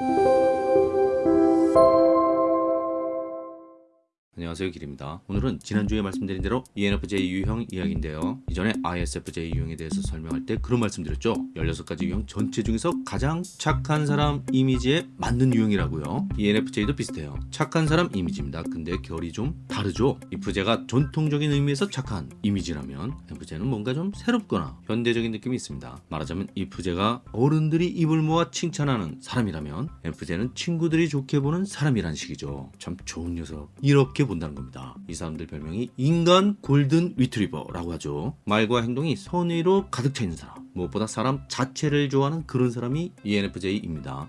Thank you. 안녕하세요 길입니다. 오늘은 지난주에 말씀드린 대로 ENFJ 유형 이야기인데요. 이전에 ISFJ 유형에 대해서 설명할 때 그런 말씀드렸죠. 16가지 유형 전체 중에서 가장 착한 사람 이미지에 맞는 유형이라고요. ENFJ도 비슷해요. 착한 사람 이미지입니다. 근데 결이 좀 다르죠. IFJ가 전통적인 의미에서 착한 이미지라면 INFJ는 뭔가 좀 새롭거나 현대적인 느낌이 있습니다. 말하자면 INFJ가 어른들이 입을 모아 칭찬하는 사람이라면 INFJ는 친구들이 좋게 보는 사람이란 식이죠. 참 좋은 녀석. 이렇게 본다 는 겁니다. 이 사람들 별명이 인간 골든 리트리버라고 하죠. 말과 행동이 선의로 가득 차 있는 사람. 무엇보다 사람 자체를 좋아하는 그런 사람이 ENFJ입니다.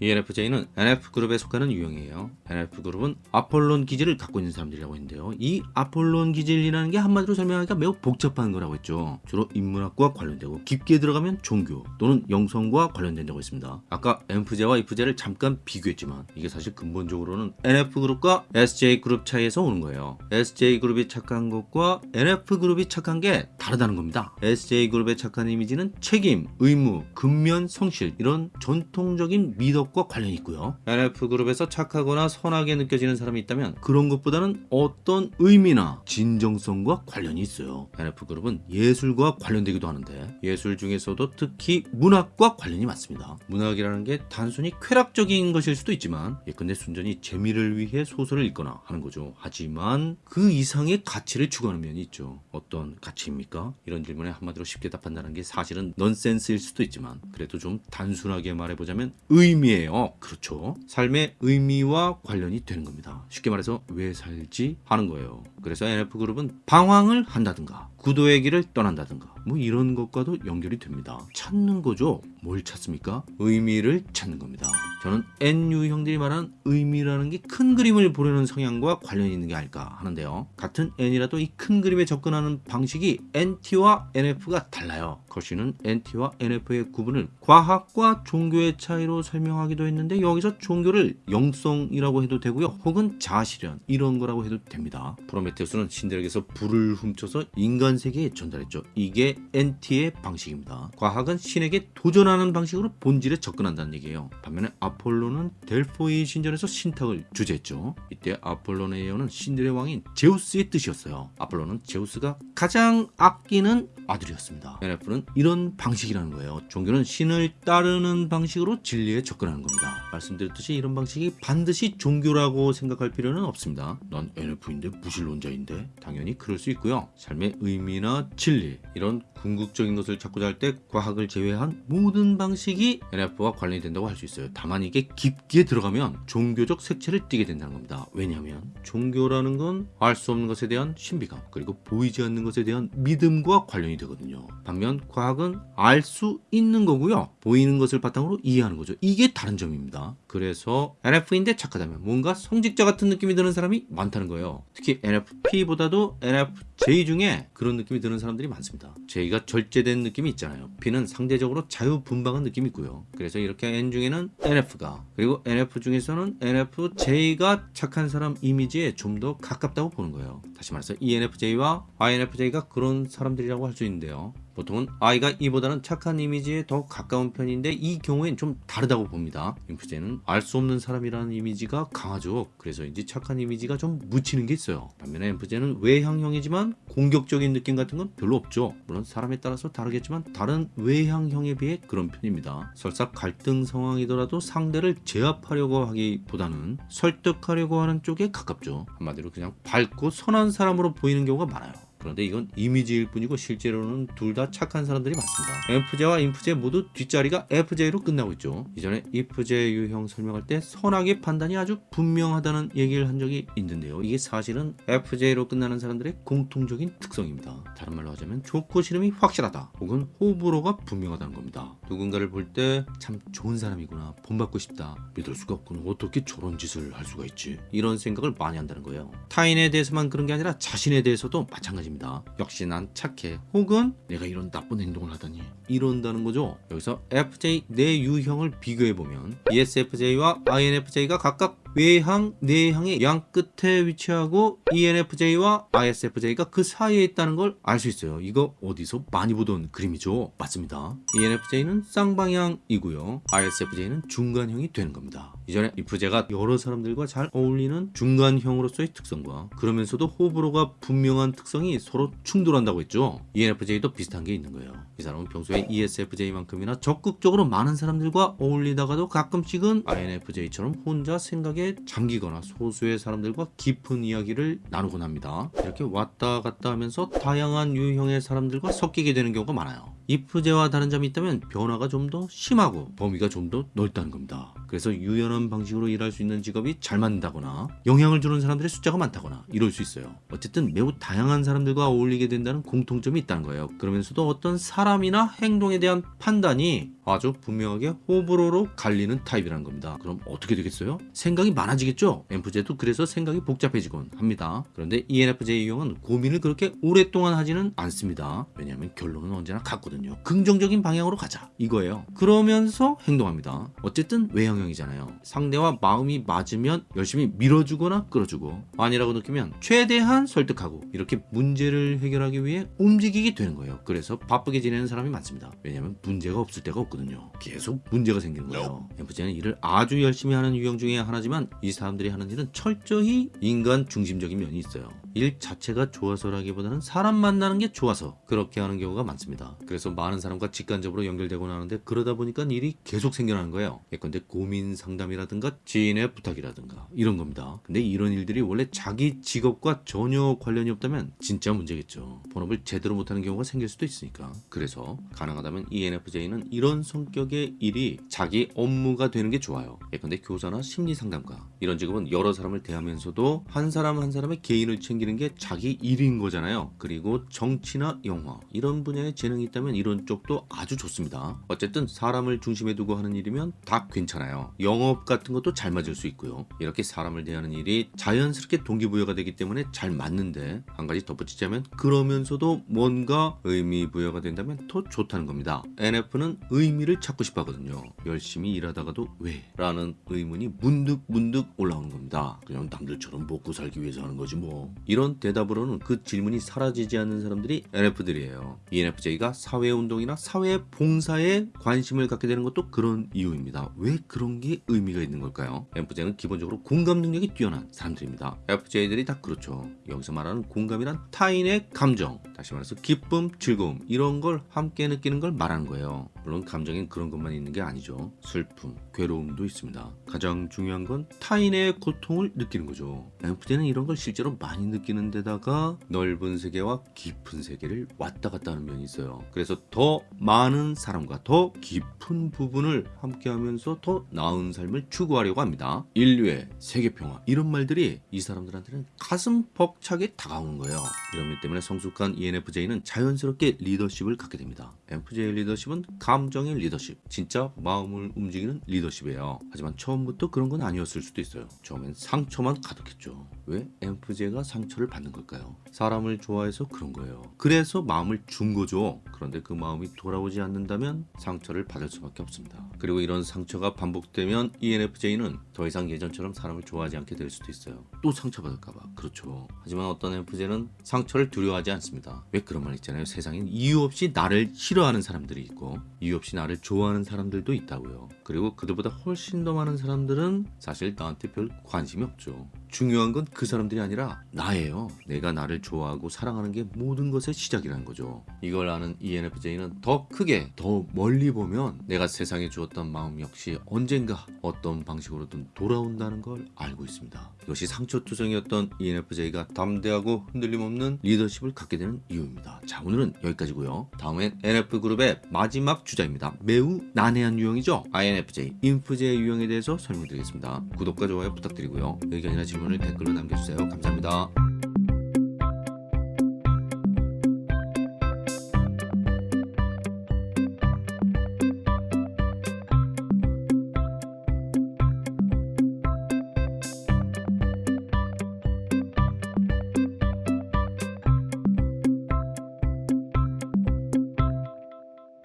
ENFJ는 NF그룹에 속하는 유형이에요. NF그룹은 아폴론 기질을 갖고 있는 사람들이라고 했는데요. 이 아폴론 기질이라는 게 한마디로 설명하기가 매우 복잡한 거라고 했죠. 주로 인문학과 관련되고 깊게 들어가면 종교 또는 영성과 관련된다고 했습니다. 아까 NFJ와 IFJ를 잠깐 비교했지만 이게 사실 근본적으로는 NF그룹과 SJ그룹 차이에서 오는 거예요. SJ그룹이 착한 것과 NF그룹이 착한 게 다르다는 겁니다. SJ그룹의 착한 이미지는 책임, 의무, 근면, 성실 이런 전통적인 미덕 과 관련이 있고요. NF그룹에서 착하거나 선하게 느껴지는 사람이 있다면 그런 것보다는 어떤 의미나 진정성과 관련이 있어요. NF그룹은 예술과 관련되기도 하는데 예술 중에서도 특히 문학과 관련이 많습니다. 문학이라는 게 단순히 쾌락적인 것일 수도 있지만 예컨대 순전히 재미를 위해 소설을 읽거나 하는 거죠. 하지만 그 이상의 가치를 추구하는 면이 있죠. 어떤 가치입니까? 이런 질문에 한마디로 쉽게 답한다는 게 사실은 넌센스일 수도 있지만 그래도 좀 단순하게 말해보자면 의미예요. 그렇죠. 삶의 의미와 관련이 되는 겁니다. 쉽게 말해서 왜 살지 하는 거예요. 그래서 NF그룹은 방황을 한다든가 구도의 길을 떠난다든가 뭐 이런 것과도 연결이 됩니다. 찾는 거죠. 뭘 찾습니까? 의미를 찾는 겁니다. 저는 N유형들이 말하는 의미라는 게 큰 그림을 보려는 성향과 관련이 있는 게 아닐까 하는데요. 같은 N이라도 이 큰 그림에 접근하는 방식이 NT와 NF가 달라요. 거시는 NT와 NF의 구분을 과학과 종교의 차이로 설명하기도 했는데 여기서 종교를 영성이라고 해도 되고요. 혹은 자아실현 이런 거라고 해도 됩니다. 프로메테우스는 신들에게서 불을 훔쳐서 인간 세계에 전달했죠. 이게 NT의 방식입니다. 과학은 신에게 도전하는 방식으로 본질에 접근한다는 얘기예요. 반면에 아폴로는 델포이 신전에서 신탁을 주재했죠. 이때 아폴론의 예언은 신들의 왕인 제우스의 뜻이었어요. 아폴로는 제우스가 가장 아끼는 아들이었습니다. NF는 이런 방식이라는 거예요. 종교는 신을 따르는 방식으로 진리에 접근하는 겁니다. 말씀드렸듯이 이런 방식이 반드시 종교라고 생각할 필요는 없습니다. 난 NF인데 무신론자인데 당연히 그럴 수 있고요. 삶의 의미나 진리 이런 궁극적인 것을 찾고자 할 때 과학을 제외한 모든 방식이 NF와 관련이 된다고 할 수 있어요. 다만 이게 깊게 들어가면 종교적 색채를 띠게 된다는 겁니다. 왜냐하면 종교라는 건 알 수 없는 것에 대한 신비감 그리고 보이지 않는 것에 대한 믿음과 관련이 되거든요. 반면 과학은 알 수 있는 거고요. 보이는 것을 바탕으로 이해하는 거죠. 이게 다른 점입니다. 그래서 NF인데 착하다면 뭔가 성직자 같은 느낌이 드는 사람이 많다는 거예요. 특히 NFP보다도 NFJ 중에 그런 느낌이 드는 사람들이 많습니다. J가 절제된 느낌이 있잖아요. P는 상대적으로 자유분방한 느낌이 있고요. 그래서 이렇게 N 중에는 NF가 그리고 NF 중에서는 NFJ가 착한 사람 이미지에 좀 더 가깝다고 보는 거예요. 다시 말해서 ENFJ와 INFJ가 그런 사람들이라고 할 수 있는데요. 보통은 I가 E보다는 착한 이미지에 더 가까운 편인데 이 경우엔 좀 다르다고 봅니다. 인프제는 알 수 없는 사람이라는 이미지가 강하죠. 그래서인지 착한 이미지가 좀 묻히는 게 있어요. 반면에 인프제는 외향형이지만 공격적인 느낌 같은 건 별로 없죠. 물론 사람에 따라서 다르겠지만 다른 외향형에 비해 그런 편입니다. 설사 갈등 상황이더라도 상대를 제압하려고 하기보다는 설득하려고 하는 쪽에 가깝죠. 한마디로 그냥 밝고 선한 사람으로 보이는 경우가 많아요. 그런데 이건 이미지일 뿐이고 실제로는 둘 다 착한 사람들이 많습니다. F제와 인프제 모두 뒷자리가 FJ로 끝나고 있죠. 이전에 IFJ 유형 설명할 때 선악의 판단이 아주 분명하다는 얘기를 한 적이 있는데요. 이게 사실은 FJ로 끝나는 사람들의 공통적인 특성입니다. 다른 말로 하자면 좋고 싫음이 확실하다 혹은 호불호가 분명하다는 겁니다. 누군가를 볼 때 참 좋은 사람이구나 본받고 싶다 믿을 수가 없구나 어떻게 저런 짓을 할 수가 있지 이런 생각을 많이 한다는 거예요. 타인에 대해서만 그런 게 아니라 자신에 대해서도 마찬가지입니다. 역시 난 착해 혹은 내가 이런 나쁜 행동을 하다니 이런다는 거죠. 여기서 FJ 내 유형을 비교해 보면 ESFJ와 INFJ가 각각 외항, 내항의 양 끝에 위치하고 ENFJ와 ISFJ가 그 사이에 있다는 걸 알 수 있어요. 이거 어디서 많이 보던 그림이죠? 맞습니다. ENFJ는 쌍방향이고요. ISFJ는 중간형이 되는 겁니다. 이전에 IFJ가 여러 사람들과 잘 어울리는 중간형으로서의 특성과 그러면서도 호불호가 분명한 특성이 서로 충돌한다고 했죠. ENFJ도 비슷한 게 있는 거예요. 이 사람은 평소에 ESFJ만큼이나 적극적으로 많은 사람들과 어울리다가도 가끔씩은 INFJ처럼 혼자 생각 에 잠기거나 소수의 사람들과 깊은 이야기를 나누곤 합니다. 이렇게 왔다 갔다 하면서 다양한 유형의 사람들과 섞이게 되는 경우가 많아요. IFJ와 다른 점이 있다면 변화가 좀 더 심하고 범위가 좀 더 넓다는 겁니다. 그래서 유연한 방식으로 일할 수 있는 직업이 잘 맞는다거나 영향을 주는 사람들의 숫자가 많다거나 이럴 수 있어요. 어쨌든 매우 다양한 사람들과 어울리게 된다는 공통점이 있다는 거예요. 그러면서도 어떤 사람이나 행동에 대한 판단이 아주 분명하게 호불호로 갈리는 타입이라는 겁니다. 그럼 어떻게 되겠어요? 생각이 많아지겠죠? MFJ도 그래서 생각이 복잡해지곤 합니다. 그런데 E ENFJ 유형은 고민을 그렇게 오랫동안 하지는 않습니다. 왜냐하면 결론은 언제나 같거든요. 긍정적인 방향으로 가자 이거예요. 그러면서 행동합니다. 어쨌든 외형 형이잖아요. 상대와 마음이 맞으면 열심히 밀어주거나 끌어주고 아니라고 느끼면 최대한 설득하고 이렇게 문제를 해결하기 위해 움직이게 되는 거예요. 그래서 바쁘게 지내는 사람이 많습니다. 왜냐하면 문제가 없을 때가 없거든요. 계속 문제가 생기는 거예요. MFJ는 일을 아주 열심히 하는 유형 중에 하나지만 이 사람들이 하는 일은 철저히 인간 중심적인 면이 있어요. 일 자체가 좋아서라기보다는 사람 만나는 게 좋아서 그렇게 하는 경우가 많습니다. 그래서 많은 사람과 직간접으로 연결되곤 하는데 그러다 보니까 일이 계속 생겨나는 거예요. 예컨대 고민 상담이라든가 지인의 부탁이라든가 이런 겁니다. 근데 이런 일들이 원래 자기 직업과 전혀 관련이 없다면 진짜 문제겠죠. 본업을 제대로 못하는 경우가 생길 수도 있으니까. 그래서 가능하다면 ENFJ는 이런 성격의 일이 자기 업무가 되는 게 좋아요. 예컨대 교사나 심리 상담가 이런 직업은 여러 사람을 대하면서도 한 사람 한 사람의 개인을 챙기는 게 자기 일인 거잖아요. 그리고 정치나 영화 이런 분야에 재능이 있다면 이런 쪽도 아주 좋습니다. 어쨌든 사람을 중심에 두고 하는 일이면 다 괜찮아요. 영업 같은 것도 잘 맞을 수 있고요. 이렇게 사람을 대하는 일이 자연스럽게 동기부여가 되기 때문에 잘 맞는데 한 가지 덧붙이자면 그러면서도 뭔가 의미 부여가 된다면 더 좋다는 겁니다. NF는 의미를 찾고 싶어 하거든요. 열심히 일하다가도 왜? 라는 의문이 문득 문득 올라오는 겁니다. 그냥 남들처럼 먹고 살기 위해서 하는 거지 뭐. 이런 대답으로는 그 질문이 사라지지 않는 사람들이 NF들이에요. ENFJ가 사회운동이나 사회 봉사에 관심을 갖게 되는 것도 그런 이유입니다. 왜 그런 게 의미가 있는 걸까요? FJ는 기본적으로 공감 능력이 뛰어난 사람들입니다. FJ들이 다 그렇죠. 여기서 말하는 공감이란 타인의 감정, 다시 말해서 기쁨, 즐거움 이런 걸 함께 느끼는 걸 말하는 거예요. 물론 감정엔 그런 것만 있는 게 아니죠. 슬픔, 괴로움도 있습니다. 가장 중요한 건 타인의 고통을 느끼는 거죠. FJ는 이런 걸 실제로 많이 느끼는 데다가 넓은 세계와 깊은 세계를 왔다 갔다 하는 면이 있어요. 그래서 더 많은 사람과 더 깊은 부분을 함께 하면서 더 나은 삶을 추구하려고 합니다. 인류의 세계 평화 이런 말들이 이 사람들한테는 가슴 벅차게 다가오는 거예요. 이런 면 때문에 성숙한 ENFJ는 자연스럽게 리더십을 갖게 됩니다. FJ 리더십은 감 정의 리더십, 진짜 마음을 움직이는 리더십이에요. 하지만 처음부터 그런 건 아니었을 수도 있어요. 처음엔 상처만 가득했죠. 왜 FJ가 상처를 받는 걸까요? 사람을 좋아해서 그런 거예요. 그래서 마음을 준 거죠. 그런데 그 마음이 돌아오지 않는다면 상처를 받을 수밖에 없습니다. 그리고 이런 상처가 반복되면 ENFJ는 더 이상 예전처럼 사람을 좋아하지 않게 될 수도 있어요. 또 상처받을까봐. 그렇죠. 하지만 어떤 FJ는 상처를 두려워하지 않습니다. 왜 그런 말 있잖아요. 세상엔 이유 없이 나를 싫어하는 사람들이 있고 이유 없이 나를 좋아하는 사람들도 있다고요. 그리고 그들보다 훨씬 더 많은 사람들은 사실 나한테 별 관심이 없죠. 중요한 건 그 사람들이 아니라 나예요. 내가 나를 좋아하고 사랑하는 게 모든 것의 시작이라는 거죠. 이걸 아는 ENFJ는 더 크게, 더 멀리 보면 내가 세상에 주었던 마음 역시 언젠가 어떤 방식으로든 돌아온다는 걸 알고 있습니다. 이것이 상처투성이었던 ENFJ가 담대하고 흔들림 없는 리더십을 갖게 되는 이유입니다. 자, 오늘은 여기까지고요. 다음엔 NF그룹의 마지막 주자입니다. 매우 난해한 유형이죠. INFJ, 인프제 유형에 대해서 설명드리겠습니다. 구독과 좋아요 부탁드리고요. 의견이나 질문을 댓글로 남겨주세요. 감사합니다.